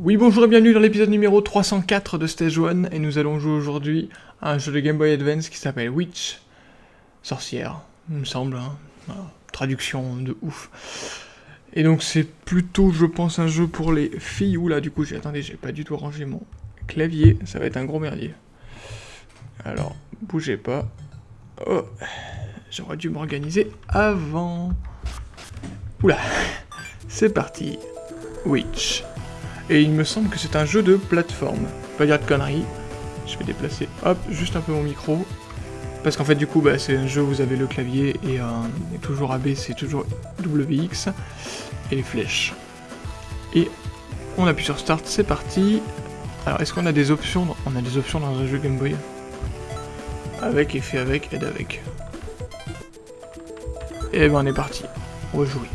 Oui, bonjour et bienvenue dans l'épisode numéro 304 de Stage 1, et nous allons jouer aujourd'hui à un jeu de Game Boy Advance qui s'appelle Witch, sorcière, il me semble, hein. Traduction de ouf. Et donc c'est plutôt, je pense, un jeu pour les filles, oula, du coup, j'ai attendez, j'ai pas du tout rangé mon clavier, ça va être un gros merdier. Alors, bougez pas. Oh, j'aurais dû m'organiser avant. Oula, c'est parti. Witch. Et il me semble que c'est un jeu de plateforme. Pas dire de conneries. Je vais déplacer, hop, juste un peu mon micro. Parce qu'en fait, du coup, bah, c'est un jeu où vous avez le clavier et, euh, toujours AB, c'est toujours WX. Et les flèches. Et on appuie sur Start, c'est parti. Alors, est-ce qu'on a des options On a des options dans un jeu Game Boy? Avec, effet avec, aide avec. Et ben on est parti. On va jouer.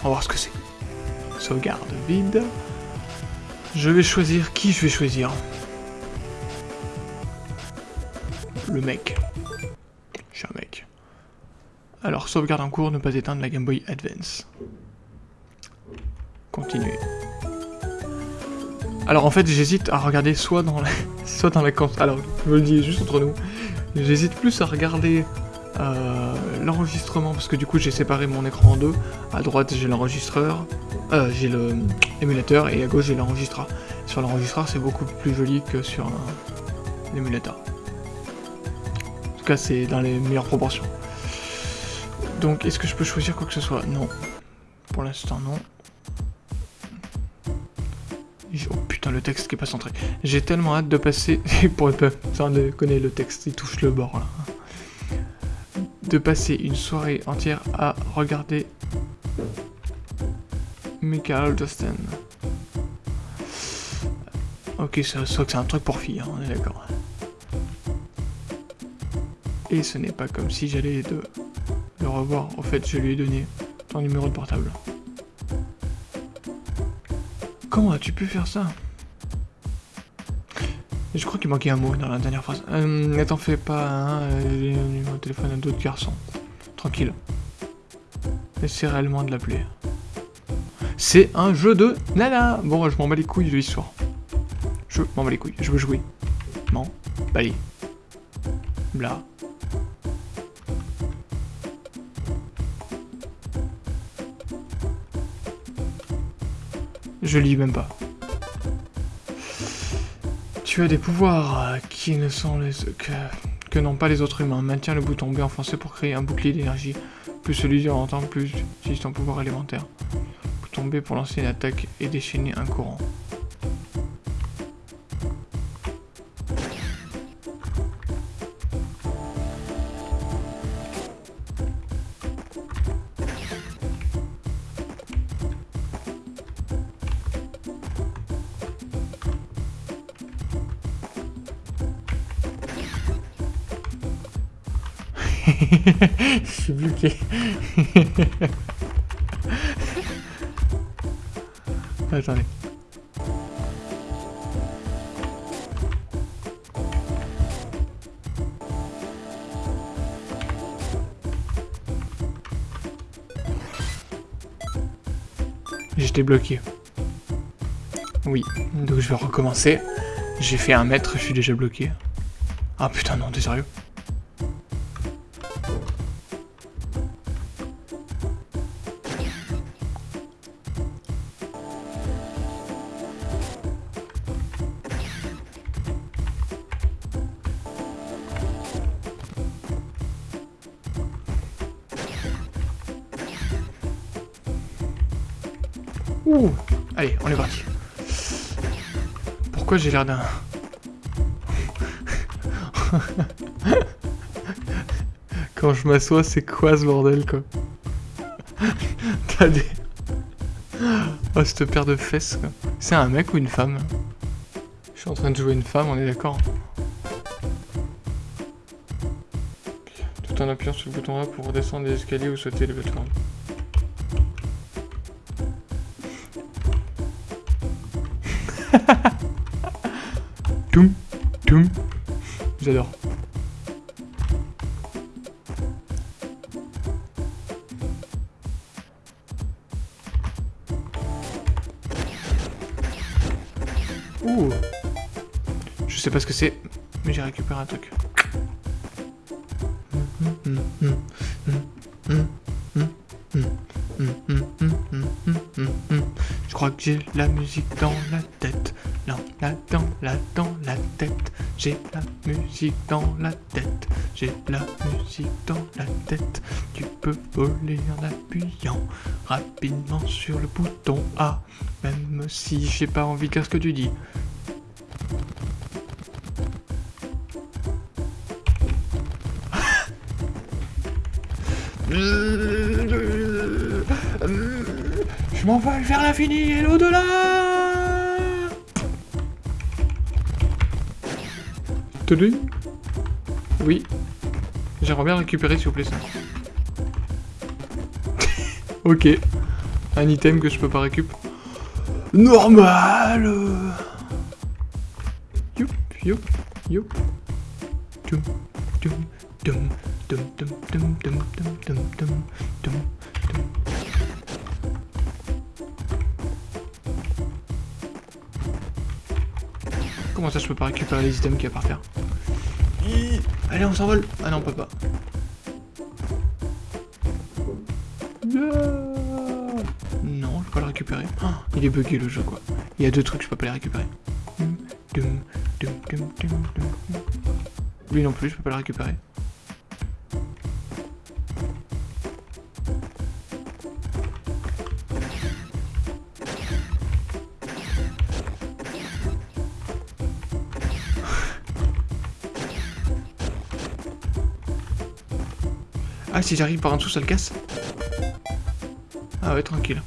On va voir ce que c'est. Sauvegarde vide. Je vais choisir qui je vais choisir. Le mec. Je suis un mec. Alors, sauvegarde en cours, ne pas éteindre la Game Boy Advance. Continuer. Alors en fait, j'hésite à regarder soit dans la... soit dans la Alors, je le dis juste entre nous. J'hésite plus à regarder euh, l'enregistrement, parce que du coup j'ai séparé mon écran en deux. À droite j'ai l'enregistreur, euh, j'ai l'émulateur, et à gauche j'ai l'enregistreur. Sur l'enregistreur c'est beaucoup plus joli que sur l'émulateur. En tout cas c'est dans les meilleures proportions. Donc est-ce que je peux choisir quoi que ce soit? Non. Pour l'instant non. Oh putain, le texte qui est pas centré. J'ai tellement hâte de passer... pour de connaître le texte, il touche le bord là de passer une soirée entière à regarder Michael Dustin. Ok, ça soit que c'est un truc pour filles, hein, on est d'accord. Et ce n'est pas comme si j'allais le revoir. Au fait, je lui ai donné ton numéro de portable. Comment as-tu pu faire ça? Je crois qu'il manquait un mot dans la dernière phrase. Euh, t'en fais pas, hein, un numéro téléphone à d'autres garçons. Tranquille. Essaie réellement de l'appeler. C'est un jeu de nana Bon, je m'en bats les couilles de l'histoire. Je m'en bats les couilles, je veux jouer. M'en bats les... Bla. Je lis même pas. Des pouvoirs euh, qui ne sont que, n'ont pas les autres humains. Maintiens le bouton B enfoncé pour créer un bouclier d'énergie. Plus celui-ci entend, plus utilise ton pouvoir élémentaire. Bouton B pour lancer une attaque et déchaîner un courant. Suis bloqué. Attendez. J'étais bloqué. Oui, donc je vais recommencer. J'ai fait un mètre, je suis déjà bloqué. Ah putain non, t'es sérieux? Ouh Allez, on est parti. Pourquoi j'ai l'air d'un... Quand je m'assois, c'est quoi ce bordel, quoi T'as des... Oh, cette paire de fesses, quoi. C'est un mec ou une femme? Je suis en train de jouer une femme, on est d'accord Tout en appuyant sur le bouton A pour redescendre les escaliers ou sauter les plateformes. Je sais pas ce que c'est, mais j'ai récupéré un truc. Je crois que j'ai la musique dans la tête. Non, là dans la dans la tête. J'ai la musique dans la tête. J'ai la musique dans la tête. Tu peux voler en appuyant rapidement sur le bouton A. Si j'ai pas envie de faire ce que tu dis. Je m'envole vers l'infini et l'au-delà Tenez Oui. J'aimerais bien récupérer s'il vous plaît ça. ok. Un item que je peux pas récupérer. Normal Youp, youp, youp. Dum, dum, dum, dum, dum, dum, dum, dum, dum, dum, dum. Comment ça je peux pas récupérer les items qu'il y a par terre Allez on s'envole Ah non on peut pas. Il est bugué le jeu quoi. Il y a deux trucs, je peux pas les récupérer. Lui non plus, je peux pas le récupérer. Ah, si j'arrive par en dessous, ça le casse Ah ouais, tranquille.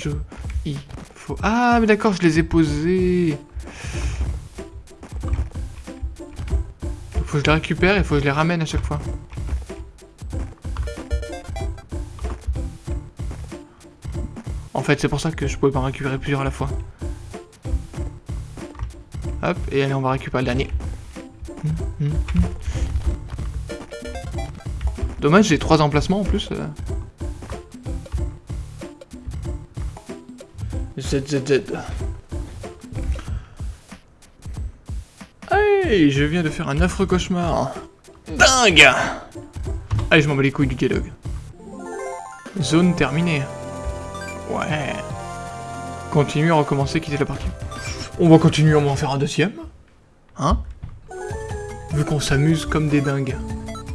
Jeu. Il faut... Ah, mais d'accord, je les ai posés. Faut que je les récupère et faut que je les ramène à chaque fois. En fait, c'est pour ça que je pouvais pas en récupérer plusieurs à la fois. Hop, et allez, on va récupérer le dernier. Dommage, j'ai trois emplacements en plus. Hey, je viens de faire un affreux cauchemar. Dingue Allez, je m'en bats les couilles du dialogue. Zone terminée. Ouais. Continuer à recommencer, quitter la partie. On va continuer, on va en faire un deuxième. Hein? Vu qu'on s'amuse comme des dingues.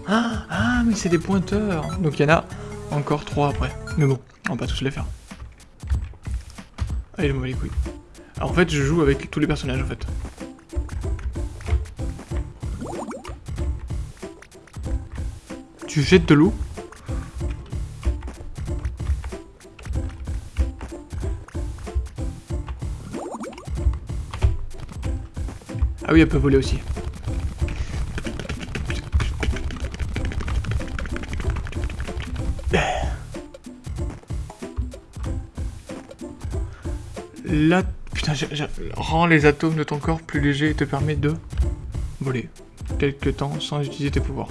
Ah, ah mais c'est des pointeurs. Donc il y en a encore trois après. Mais bon, on va pas tous les faire. Allez, je m'en les couilles. Alors en fait, je joue avec tous les personnages en fait. Tu jettes de l'eau Ah oui, elle peut voler aussi. Là, putain, rends les atomes de ton corps plus légers et te permet de voler quelques temps sans utiliser tes pouvoirs.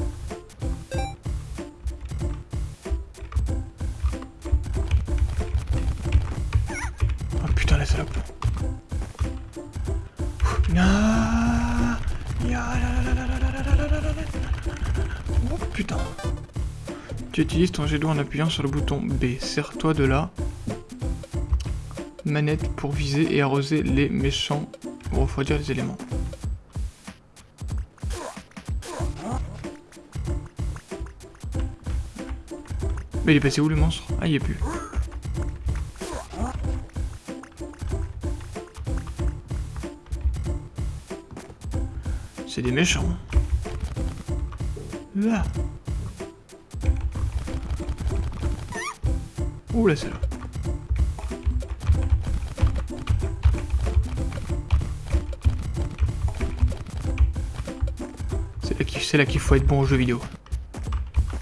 Oh putain, la salope. Oh putain. Tu utilises ton jet d'eau en appuyant sur le bouton B. Serre-toi de la manette pour viser et arroser les méchants ou refroidir les éléments. Mais il est passé où le monstre? Ah, il est plus. C'est des méchants. Là. Ouh là, c'est C'est là qu'il faut être bon aux jeux vidéo.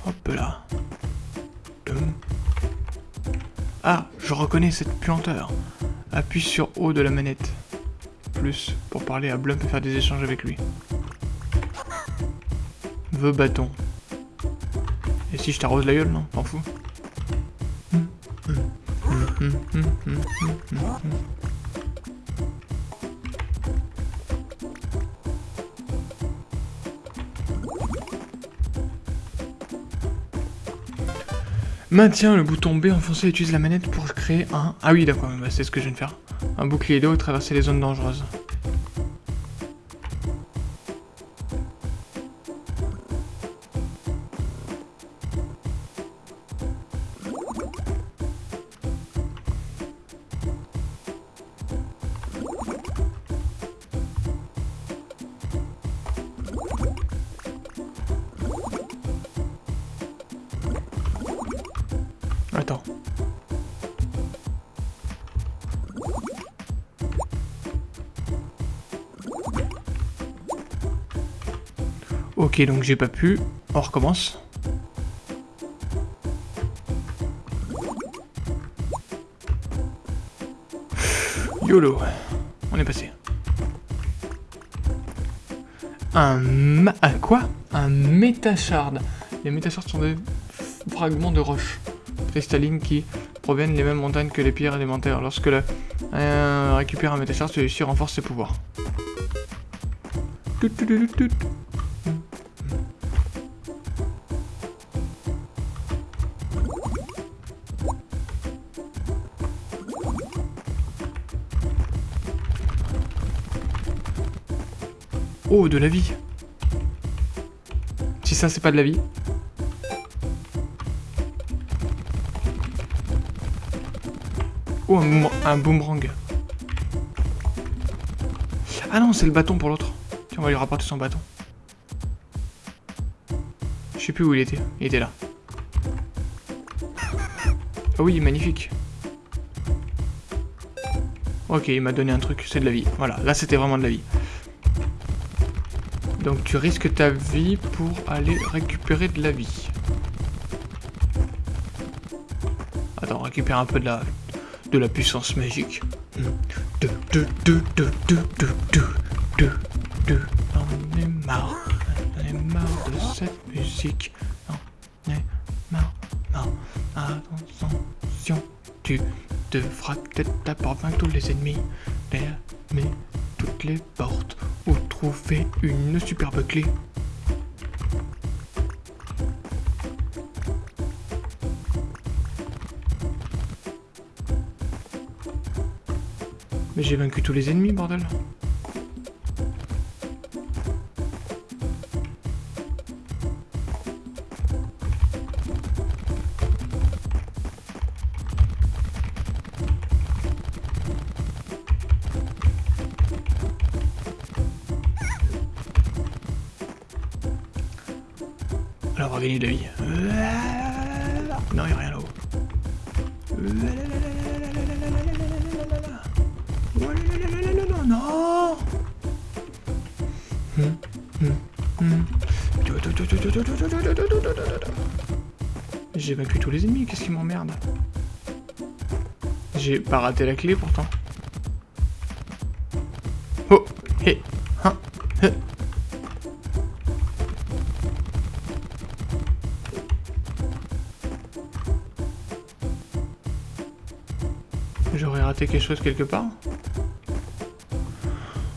Hop là. Ah, je reconnais cette puanteur. Appuie sur haut de la manette. Plus pour parler à Blump et faire des échanges avec lui. Veux bâton. Et si je t'arrose la gueule, non? T'en fous? Maintiens le bouton B enfoncé et utilise la manette pour créer un... Ah oui d'accord, bah, c'est ce que je viens de faire. Un bouclier d'eau et traverser les zones dangereuses. Ok, donc j'ai pas pu. On recommence. YOLO. On est passé. Un ma... Un quoi? Un métashard. Les métashards sont des fragments de roche cristallines qui proviennent des mêmes montagnes que les pierres élémentaires. Lorsque la euh, récupère un métachar, celui-ci renforce ses pouvoirs. Oh, de la vie Si ça, c'est pas de la vie, Oh, un, boomerang. Ah non, c'est le bâton pour l'autre. Tiens, on va lui rapporter son bâton. Je sais plus où il était. Il était là. Ah oui, magnifique. Ok, il m'a donné un truc, c'est de la vie. Voilà, là c'était vraiment de la vie. Donc tu risques ta vie pour aller récupérer de la vie. Attends, récupère un peu de la, de la puissance magique. On est marre, on est marre de cette musique. On est marre. Attention, tu devras peut-être vaincre tous les ennemis, fermer toutes les portes ou trouver une superbe clé. Mais j'ai vaincu tous les ennemis, bordel. Va gagner de la vie. Non, il a rien là-haut. non J'ai vaincu tous les ennemis, qu'est-ce qui m'emmerde? J'ai pas raté la clé pourtant. J'aurais raté quelque chose quelque part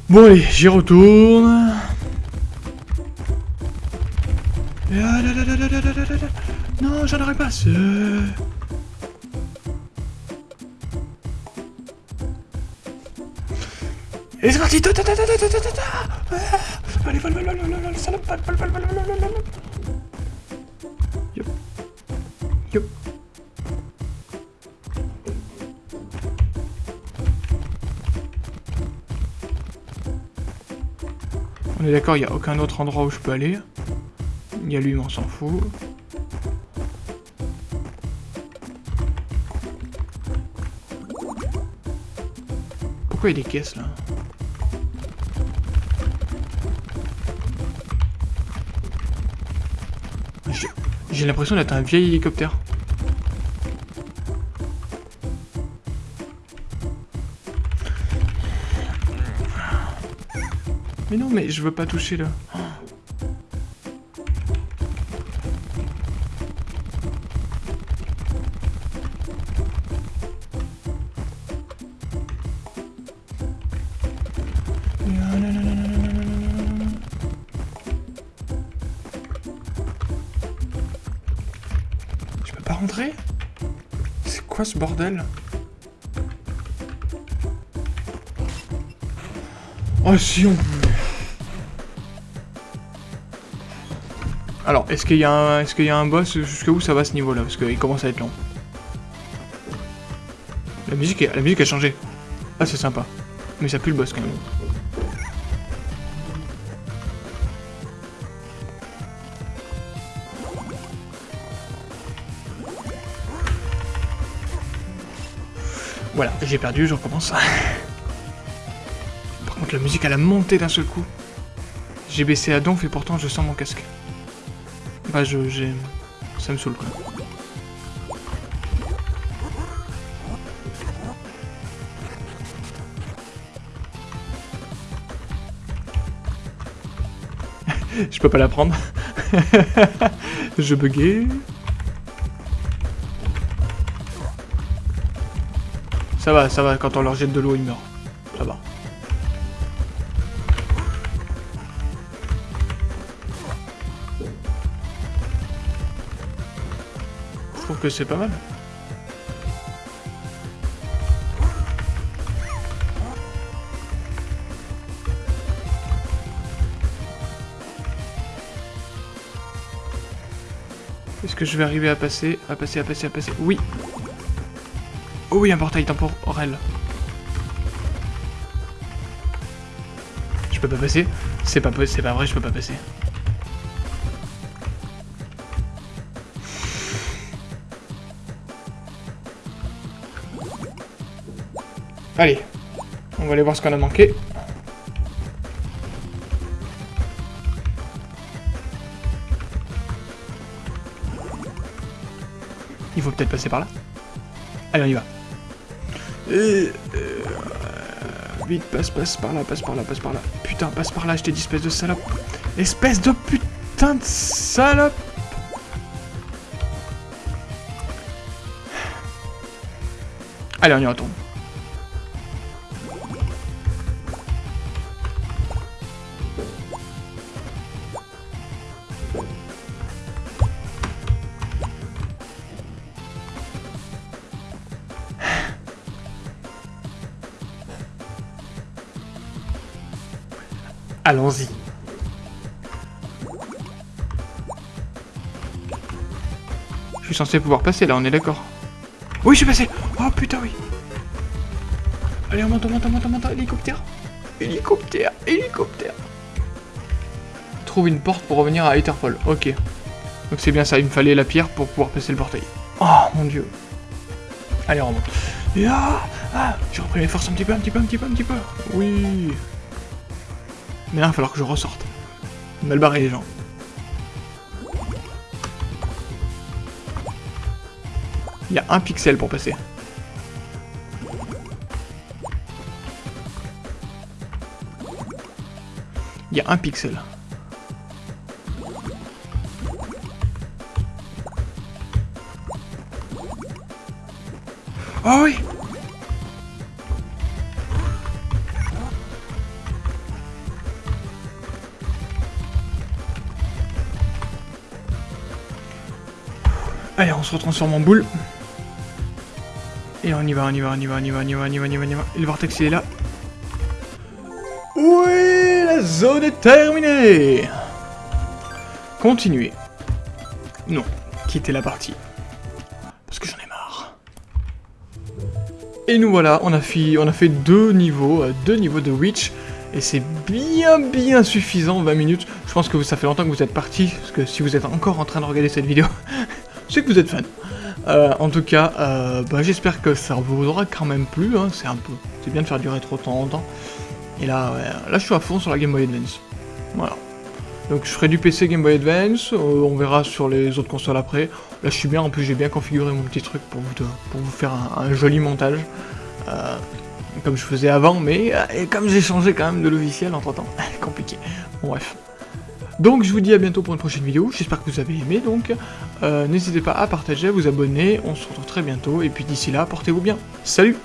Bon allez, j'y retourne. Non, j'en aurais pas ce. Et c'est parti Allez, vole, vole, vole, salope, vole, vole, vole, vole, vole, Yup. On est d'accord, il n'y a aucun autre endroit où je peux aller. Il y a lui, mais on s'en fout. Pourquoi il y a des caisses là? J'ai l'impression d'être un vieil hélicoptère. je veux pas toucher là. Oh. Je peux pas rentrer? C'est quoi ce bordel? Oh si on Alors, est-ce qu'il y, a un... est qu'il y a un boss Jusqu'où ça va ce niveau-là? Parce qu'il commence à être long. La musique, la musique a changé. Ah, c'est sympa. Mais ça pue le boss quand même. Voilà, j'ai perdu, je recommence. Par contre, la musique, elle a monté d'un seul coup. J'ai baissé à donf et pourtant je sens mon casque. Bah, je... j'ai... Ça me saoule, quoi. je peux pas la prendre. je buguais. Ça va, ça va, quand on leur jette de l'eau, ils meurent. C'est pas mal. Est-ce que je vais arriver à passer À passer, à passer, à passer? Oui Oh oui, un portail temporel. Je peux pas passer? C'est pas, c'est pas vrai, je peux pas passer. Allez, on va aller voir ce qu'on a manqué. Il faut peut-être passer par là. Allez, on y va. Euh, vite, passe, passe par là, passe par là, passe par là. Putain, passe par là, je t'ai dit, espèce de salope. Espèce de putain de salope Allez, on y retourne. Allons-y. Je suis censé pouvoir passer là, on est d'accord. Oui, je suis passé Oh putain, oui Allez, on monte, on monte, on monte, on monte, hélicoptère Hélicoptère, hélicoptère Trouve une porte pour revenir à Etherfall, ok. Donc c'est bien ça, il me fallait la pierre pour pouvoir passer le portail. Oh mon dieu Allez, on remonte. ah, ah J'ai repris mes forces un petit peu, un petit peu, un petit peu, un petit peu. Oui mais là, il va falloir que je ressorte. Mal barré les gens. Il y a un pixel pour passer. Il y a un pixel. Oh oui Allez, on se retransforme en boule. Et on y va, on y va, on y va, on y va, on y va, on y va, on y va, on y va. Et le vortex, il est là. Oui, la zone est terminée Continuez. Non, quittez la partie. Parce que j'en ai marre. Et nous voilà, on a fait, on a fait deux niveaux, euh, deux niveaux de Witch. Et c'est bien bien suffisant, 20 minutes. Je pense que ça fait longtemps que vous êtes parti, parce que si vous êtes encore en train de regarder cette vidéo, sais que vous êtes fan. Euh, en tout cas, euh, bah, j'espère que ça vous aura quand même plu, hein. c'est un peu... C'est bien de faire durer trop de temps en temps. Et là, là je suis à fond sur la Game Boy Advance. Voilà. Donc je ferai du PC Game Boy Advance, euh, on verra sur les autres consoles après. Là je suis bien, en plus j'ai bien configuré mon petit truc pour vous, pour vous faire un, joli montage. comme je faisais avant, mais comme j'ai changé quand même de logiciel entre temps, compliqué. Bon bref. Donc je vous dis à bientôt pour une prochaine vidéo, j'espère que vous avez aimé, donc euh, n'hésitez pas à partager, à vous abonner, on se retrouve très bientôt, et puis d'ici là, portez-vous bien. Salut